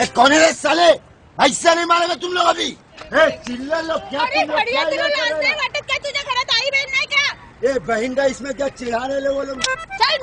ए, कौन है रे साले? ऐसा नहीं मारेगा तुम लोग अभी। ए, चिल्ला लो क्या तुम लोग क्या तुला कर? रहे घरात आई हो? बहन का इसमें क्या चिढ़ा रहे वो लोग? चल